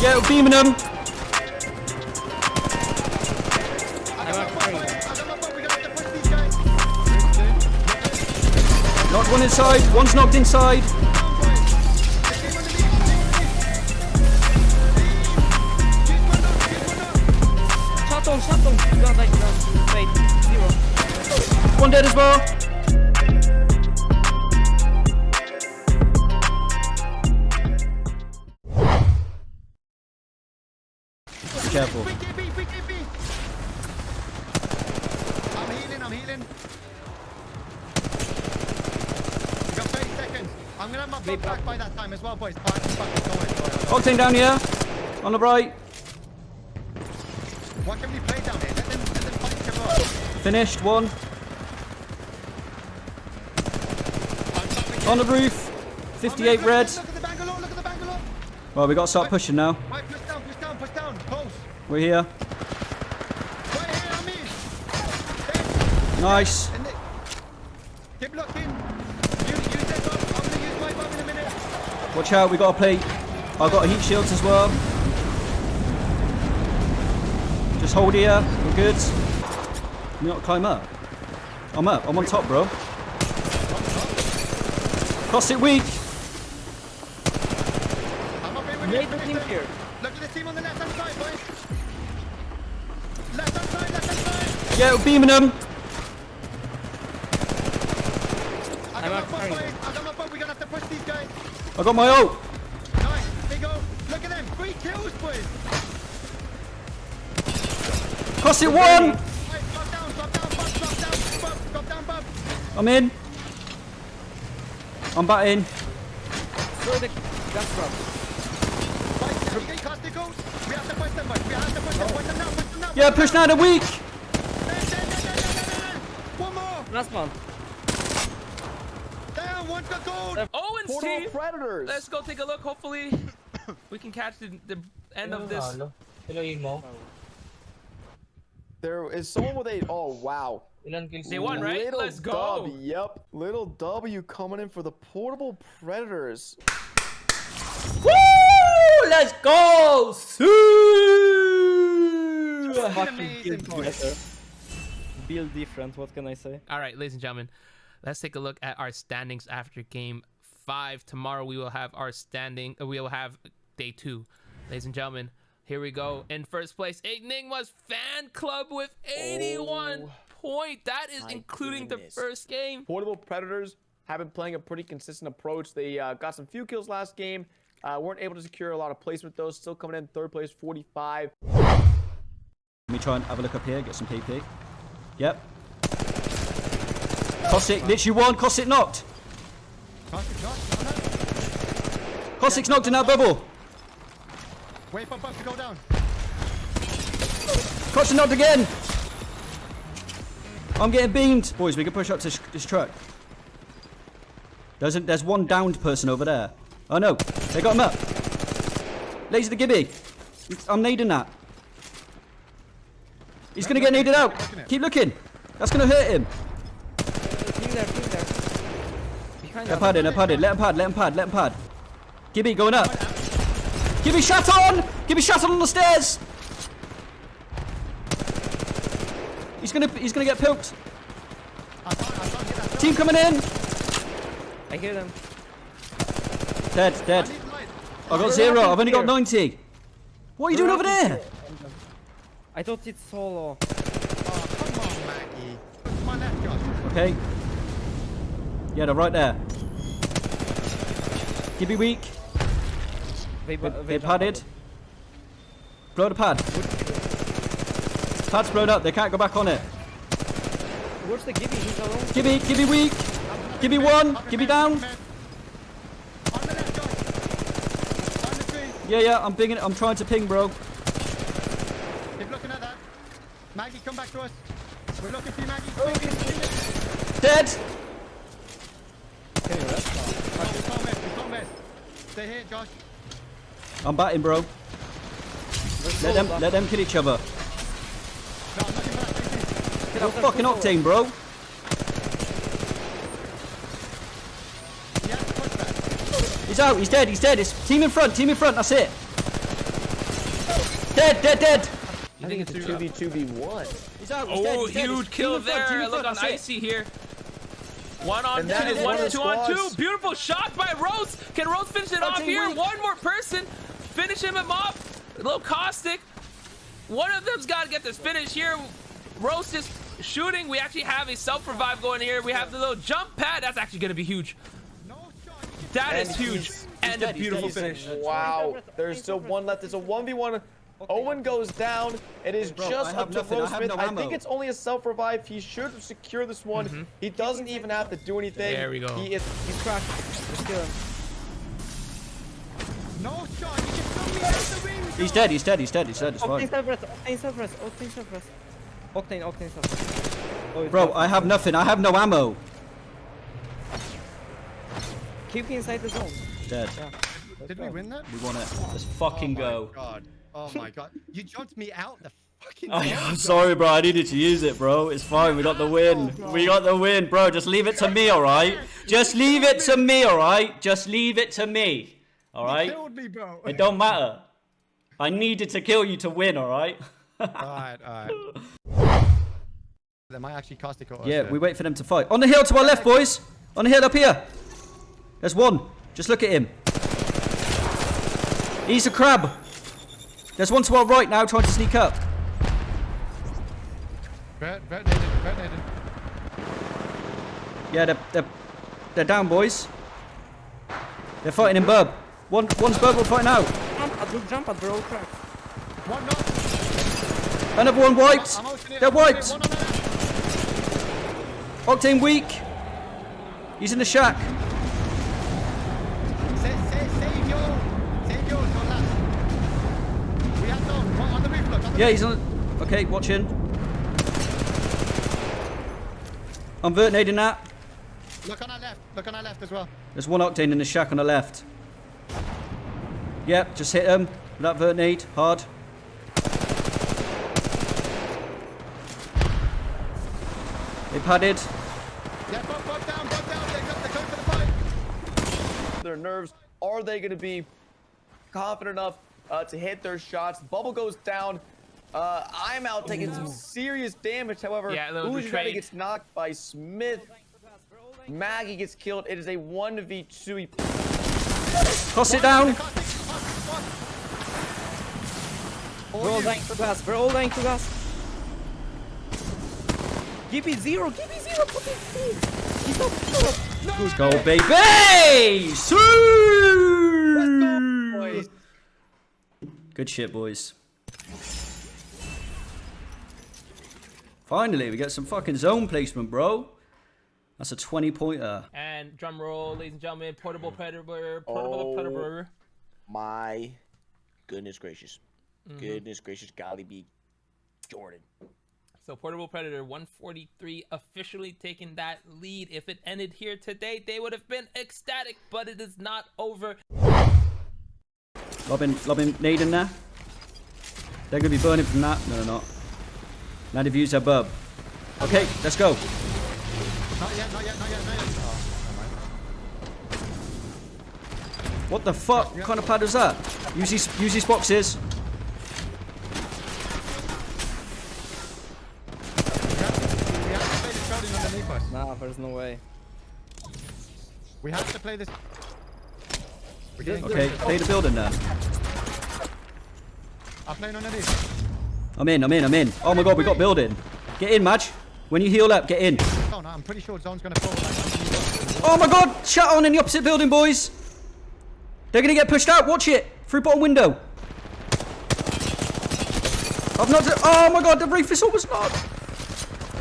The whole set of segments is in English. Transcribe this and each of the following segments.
Yeah, beaming them. Knocked one inside. One's knocked inside. Shot on, shot on. You got like, uh, wait, zero. One dead as well. Back by that time as well, boys. Alright, fuck it, go ahead, go ahead. Octane down here. On the right. What can we play down here? Let them, let them fight other up. Finished. One. On the roof. 58 look, red. Look at the Bangalore, look at the Bangalore. Well, we got to start pushing now. Right, push down, push down, push down. We're here. Right here on me. Nice. The, keep looking. Use, use that bomb. I'm gonna use my bomb in a minute. Watch out. We got a plate. I've got heat shields as well. Just hold here. We're good. You not climb up. I'm up. I'm on top, bro. Cross it weak. I'm up here with Made you. the team here. Look at the team on the left hand side, boys. Left hand side, left hand side. Yeah, we're beaming them. I I'm got out I got my ult. Nice. Big go. Look at them. Three kills, boys. Cross it one. I'm in. I'm back in. The gas trap. We get Castigo? We have to push them, boys. We have to push them. Push them now, push. Yeah, push now. They're weak. One more. Last one. Down, one got gold. Owens Portal team. Predators. Let's go take a look. Hopefully, we can catch the, the end of this. Hello, Imo. There is someone with a. Oh wow. Ilan kills They mo? won, right? Little Let's go. W, yep. Little W coming in for the Portable Predators. Woo! Let's go. Fucking amazing, build boys. better. Build different, what can I say? All right, ladies and gentlemen, let's take a look at our standings after game five. Tomorrow we will have our standing. Uh, we will have day two, ladies and gentlemen. Here we go. In first place, Enigma's fan club with 81 point. That is Oh including goodness. the first game. Portable Predators have been playing a pretty consistent approach. They uh, got some few kills last game. Uh, weren't able to secure a lot of placement though. Still coming in third place, 45. Let me try and have a look up here, get some PP. Yep. Cossack, literally one. Cossack knocked. Caustic, shot. no, no. Cossack's knocked in that bubble. Wait for Buck to go down. Cossack knocked again. I'm getting beamed. Boys, we can push up to this, truck. There's, a, there's one downed person over there. Oh no, they got him up. Laser the gibby. I'm needing that. He's gonna get needed out. Keep looking. That's gonna hurt him. Team there, team there. Behind Let him us. pad in, let him pad in. Let him pad, let him pad, let him pad. Gibby going up. Gibby shot on! Gibby shot on the stairs! He's gonna he's gonna get poked. I can't, I can't get that. Team coming in. I hear them. Dead, dead. need light. I've got We're zero. I've only got 90. What are you doing over there? I thought it's solo. Oh, come on, Maggie. To my. Okay. Yeah, they're right there. Gibby weak. They, They, they, they padded. Blow the pad. Pad's blown up. They can't go back on it. Where's the Gibby? He's alone. Gibby, Gibby weak. Gibby one. Up in Gibby bed, down. up in bed. On the left, Josh. On the tree. Yeah, yeah. I'm pinging. I'm trying to ping, bro. Keep looking at that. Maggie, come back to us. We're looking for you, Maggie. Oh, Dead. we can't miss. We can't miss. Stay here, Josh. I'm batting, bro. Let them, let them kill each other. No, I'm looking for that. Thank Get that fucking octane, bro. you. Yeah, push that. He's out. He's dead. He's dead. It's team in front. Team in front. That's it. dead, dead, dead. I think it's a 2v2v1. He's out. He's Oh, dead, he's huge Team kill in front, team there. Look front, on that's it. Icy here. One on And that two, one one two on two. Beautiful shot by Rose. Can Rose finish it off here? weak. One more person. Finish him off. A little caustic. One of them's got to get this finish here. Rose is shooting. We actually have a self revive going here. We have the little jump pad. That's actually going to be huge. No shot. You can- That And is huge. he's- And dead, a beautiful dead, finish. Wow. There's still one left. It's a 1v1. Owen goes down. It is Bro, just up to nothing. I Rose Smith. no I think it's only a self-revive. He should secure this one. Mm-hmm. He doesn't even have to do anything. There we go. He is He's cracked. Let's kill him. No shot. You can throw me out the window. He's dead, he's dead, he's dead, he's dead, it's Octane fine. self-rest, Octane self-rest, Octane self-rest. Octane, Octane self-rest. Oh, Bro. I have nothing, I have no ammo. Keep me inside the zone. Dead. Did we win that? We won it. Let's fucking oh go. God. Oh my god. You jumped me out the fucking Oh, zone, I'm sorry, bro. I needed to use it, bro. It's fine. We got the win. Oh, we got the win, bro. Just leave it to me, all right? Just leave it to me, all right? Just leave it to me, all You killed me, bro. It don't matter. I needed to kill you to win, all right? Alright, alright. They might actually caustic us. Yeah, we wait for them to fight. On the hill to our left, boys. On the hill up here. There's one. Just look at him. He's a crab. There's one to our right now trying to sneak up. Vert, vert naded, vert naded. Yeah, they're, they're, they're down, boys. They're fighting in Bub. One, one's Bub, we're fighting out. Jump at, look, jump at, bro, cracked. One knock. Another one wiped. I'm They're I'm ulting it, wiped. One on the left. Octane weak. He's in the shack. Save, save, save your, save yours, your last. We have zone. One on the. On the Yeah, he's on. Okay, watch in. I'm vertinating that. Look on our left. Look on our left as well. There's one Octane in the shack on the left. Yep, just hit him. With that vertinate. Hard. They padded. Yeah, both, both down, both down. They're, go- they're for the fight. their nerves. Are they going to be confident enough uh, to hit their shots? Bubble goes down. Uh, I'm out taking some serious damage. However, Yeah, a little Uzi betrayed. gets knocked by Smith. Maggie gets killed. It is a 1v2. He Toss it down. All We're all you. dying to gas, we're all dying to gas. Give me zero, give me zero, put it please. He's not, he's. Let's go, baby! Sue! Boys. Good shit, boys. Finally, we get some fucking zone placement, bro. That's a 20 pointer. And drum roll, ladies and gentlemen, portable predator, portable Oh. predator. My goodness gracious. Mm-hmm. Goodness gracious, golly be Jordan. So portable predator 143 officially taking that lead. If it ended here today, they would have been ecstatic, but it is not over. Lobbing, lobbing nade in there. They're gonna be burning from that. No, they're not. Now they've used their. Okay, let's go. Not yet, not yet, not yet, not yet. Oh. What the fuck? What kind of pad was that? Use these, use these boxes. We have to, we have to play this building underneath us. Nah, there's no way. We have to play this. We're getting Okay, play the building now. I'm playing underneath. I'm in, I'm in, I'm in. Oh my god, we got building. Get in, Madge. When you heal up, get in. Oh no, I'm pretty sure zone's gonna fall. Oh my god, shut on in the opposite building, boys. They're gonna get pushed out. Watch it. Through bottom window. I've knocked. Oh my god, the reef is almost knocked.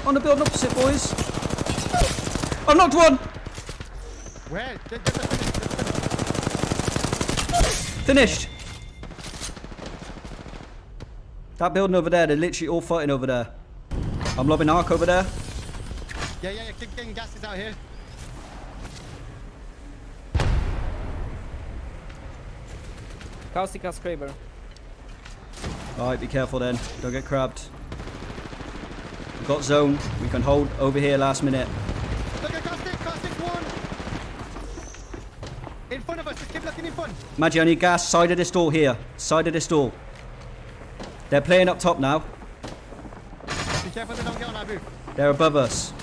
On the building opposite, boys. I've knocked one. Where? Get, get the finish. Get the finish. Finished. That building over there, they're literally all fighting over there. I'm lobbing arc over there. Yeah, yeah, yeah. Keep getting gases out here. Caustic has Kraber. Alright, be careful then. Don't get crabbed. We've got zone. We can hold over here last minute. Look at Caustic. Caustic one. In front of us. Just keep looking in front. Maggie, I need gas. Side of this door here. Side of this door. They're playing up top now. Be careful they don't get on our roof. They're above us.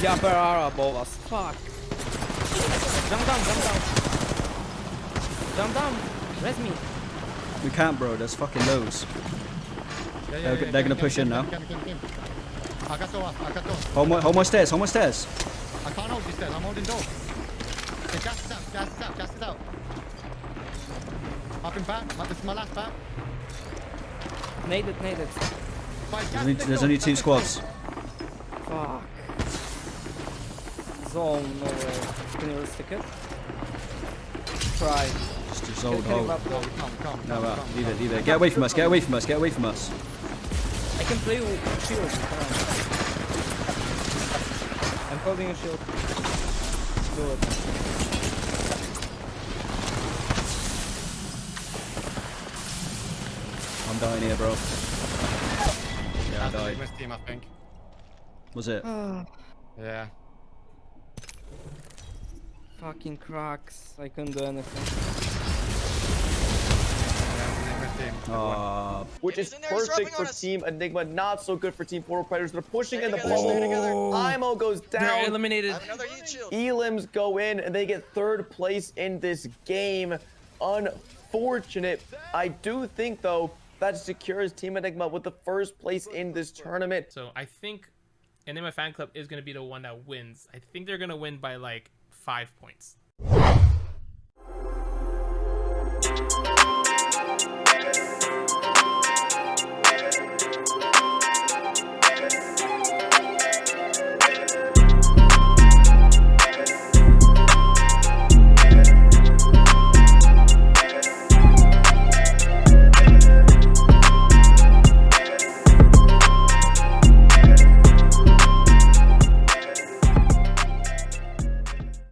Jumper are above us. Fuck. Jump down, jump down. Jump down. Rest me. We can't, bro. There's fucking loads. Yeah, yeah, They're- yeah, they're gonna push in now. Hold my, hold my stairs. Hold my stairs. I can't hold these stairs, I'm holding door. Okay, gas is out, gas is out, gas is out. Up in back, this is my last back. Nade it, nade it. Fine, There's only, there's only two squads. Fuck. Zone, no way. Can you stick it? Try. Just, just Can, hold, can you hold. grab door. the- Come, come, No, come, uh, come, leave it, leave it. Get away from us. Get away from us. Get away from us. I can play with shield. I'm holding a shield. Do it. I'm dying here, bro. Yeah, I That's the died. English team, I think. Was it? Yeah. Fucking cracks. I couldn't do anything. Yeah, it's team. Aw, which is in there, he's perfect for us. Team Enigma. Not so good for Team Portal Predators. They're pushing Stay in the together, stay ball. together. Imo goes They're down. eliminated. I have another heat shield. Elims go in and they get third place in this game. Unfortunate. I do think though that secures Team Enigma with the first place in this tournament. So I think Enigma Fan Club is going to be the one that wins. I think they're going to win by like five points.